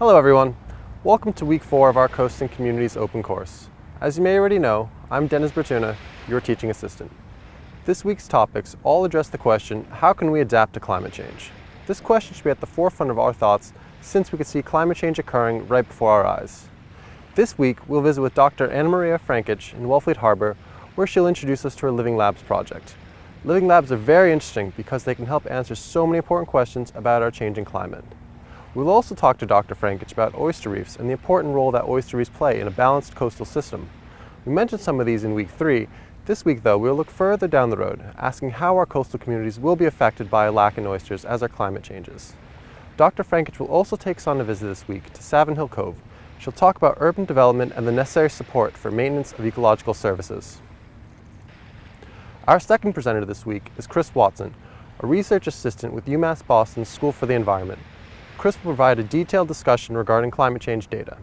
Hello everyone. Welcome to week four of our Coastal Communities Open course. As you may already know, I'm Dennis Bertuna, your teaching assistant. This week's topics all address the question, how can we adapt to climate change? This question should be at the forefront of our thoughts since we can see climate change occurring right before our eyes. This week, we'll visit with Dr. Anamarija Frankic in Wellfleet Harbor, where she'll introduce us to her Living Labs project. Living Labs are very interesting because they can help answer so many important questions about our changing climate. We'll also talk to Dr. Frankic about oyster reefs and the important role that oyster reefs play in a balanced coastal system. We mentioned some of these in week three. This week, though, we'll look further down the road, asking how our coastal communities will be affected by a lack in oysters as our climate changes. Dr. Frankic will also take us on a visit this week to Savin Hill Cove. She'll talk about urban development and the necessary support for maintenance of ecological services. Our second presenter this week is Chris Watson, a research assistant with UMass Boston's School for the Environment. Chris will provide a detailed discussion regarding climate change data.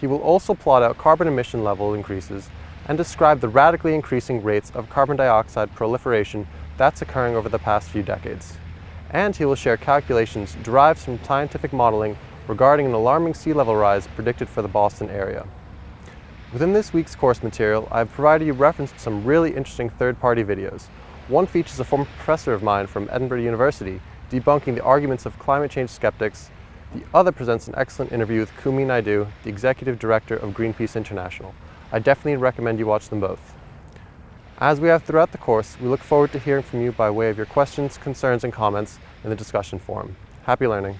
He will also plot out carbon emission level increases and describe the radically increasing rates of carbon dioxide proliferation that's occurring over the past few decades. And he will share calculations derived from scientific modeling regarding an alarming sea level rise predicted for the Boston area. Within this week's course material, I've provided you reference to some really interesting third-party videos. One features a former professor of mine from Edinburgh University debunking the arguments of climate change skeptics. The other presents an excellent interview with Kumi Naidoo, the Executive Director of Greenpeace International. I definitely recommend you watch them both. As we have throughout the course, we look forward to hearing from you by way of your questions, concerns, and comments in the discussion forum. Happy learning.